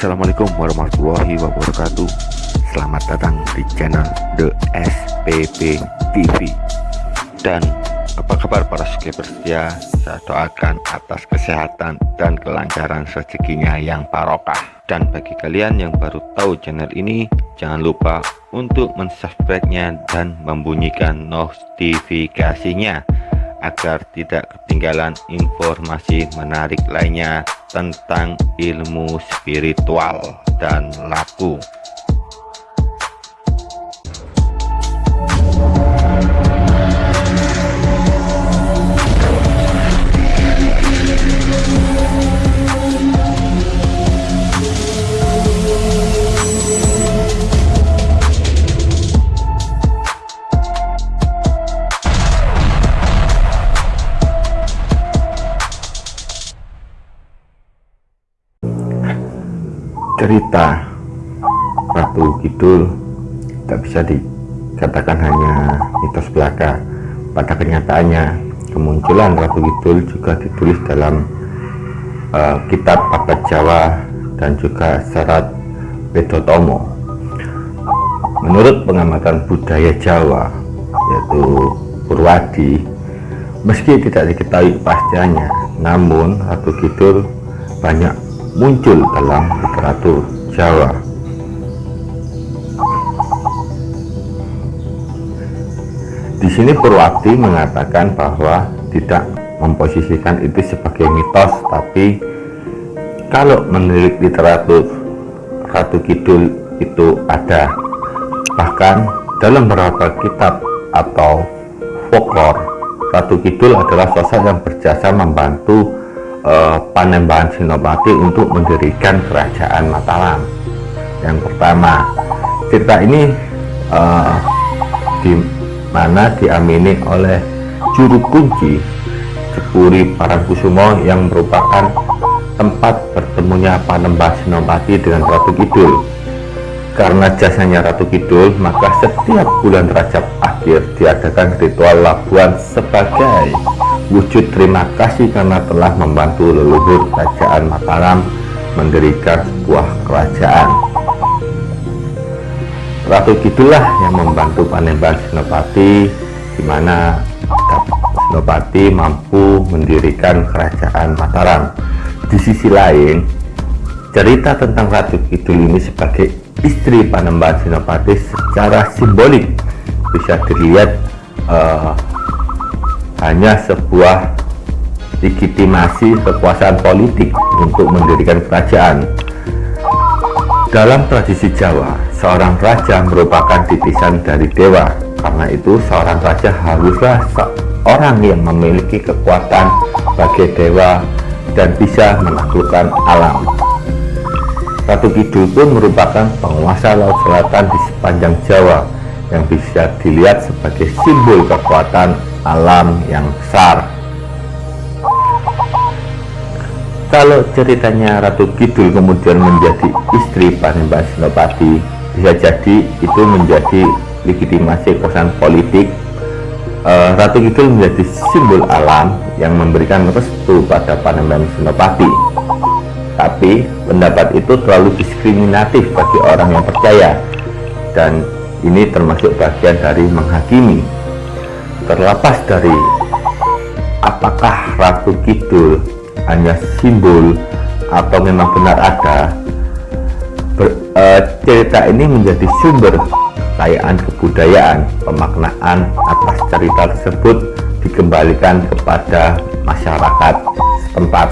Assalamualaikum warahmatullahi wabarakatuh. Selamat datang di channel The SPP TV Dan apa kabar para subscriber setia Saya doakan atas kesehatan dan kelancaran rezekinya yang barokah. Dan bagi kalian yang baru tahu channel ini Jangan lupa untuk mensubscribe-nya dan membunyikan notifikasinya agar tidak ketinggalan informasi menarik lainnya tentang ilmu spiritual dan laku cerita Ratu Kidul tak bisa dikatakan hanya mitos belaka. Pada kenyataannya kemunculan Ratu Kidul juga ditulis dalam uh, kitab Abad Jawa dan juga serat Wedotomo menurut pengamatan budaya Jawa yaitu Purwadi meski tidak diketahui pastinya namun Ratu Kidul banyak muncul dalam literatur Jawa. Di sini Purwati mengatakan bahwa tidak memposisikan itu sebagai mitos, tapi kalau menurut literatur Ratu Kidul itu ada. Bahkan dalam beberapa kitab atau folklore, Ratu Kidul adalah sosok yang berjasa membantu uh, Panembahan Sinopati untuk mendirikan kerajaan Mataram. Yang pertama cerita ini uh, di mana diamini oleh juru kunci Cepuri Parangkusumo yang merupakan tempat bertemunya Panembahan Sinopati dengan Ratu Kidul. Karena jasanya Ratu Kidul maka setiap bulan Rajab akhir diadakan ritual labuan sebagai wujud terima kasih karena telah membantu leluhur kerajaan Mataram mendirikan sebuah kerajaan. Ratu Kidullah yang membantu Panembahan Senopati di mana Senopati mampu mendirikan kerajaan Mataram. Di sisi lain, cerita tentang Ratu Kidul ini sebagai istri Panembahan Senopati secara simbolik bisa dilihat uh, hanya sebuah legitimasi kekuasaan politik untuk mendirikan kerajaan. Dalam tradisi Jawa, seorang raja merupakan titisan dari dewa. Karena itu, seorang raja haruslah seorang yang memiliki kekuatan sebagai dewa dan bisa menaklukkan alam. Ratu Kidul pun merupakan penguasa laut selatan di sepanjang Jawa yang bisa dilihat sebagai simbol kekuatan alam yang besar. Kalau ceritanya Ratu Kidul kemudian menjadi istri Panembahan Senopati bisa jadi itu menjadi legitimasi kekuasaan politik uh, Ratu Kidul menjadi simbol alam yang memberikan restu pada Panembahan Senopati tapi pendapat itu terlalu diskriminatif bagi orang yang percaya dan ini termasuk bagian dari menghakimi terlepas dari apakah Ratu Kidul hanya simbol atau memang benar ada ber, e, cerita ini menjadi sumber kekayaan kebudayaan pemaknaan atas cerita tersebut dikembalikan kepada masyarakat setempat.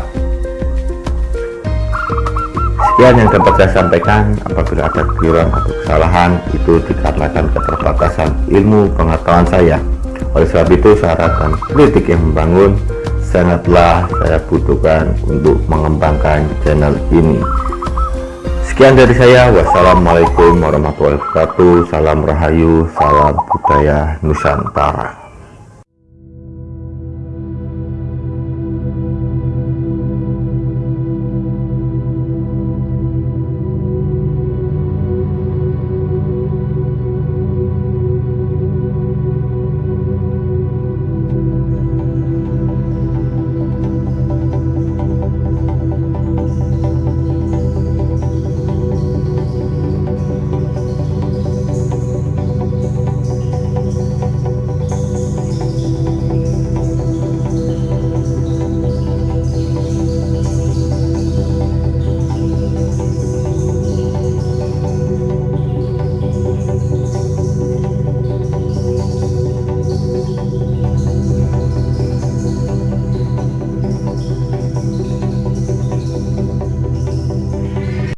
Sekian yang dapat saya sampaikan. Apabila ada keliruan atau kesalahan itu dikarenakan keterbatasan ilmu pengetahuan saya oleh sebab itu saran dan kritik yang membangun sangatlah saya butuhkan untuk mengembangkan channel ini. Sekian dari saya. Wassalamualaikum warahmatullahi wabarakatuh. Salam rahayu salam budaya nusantara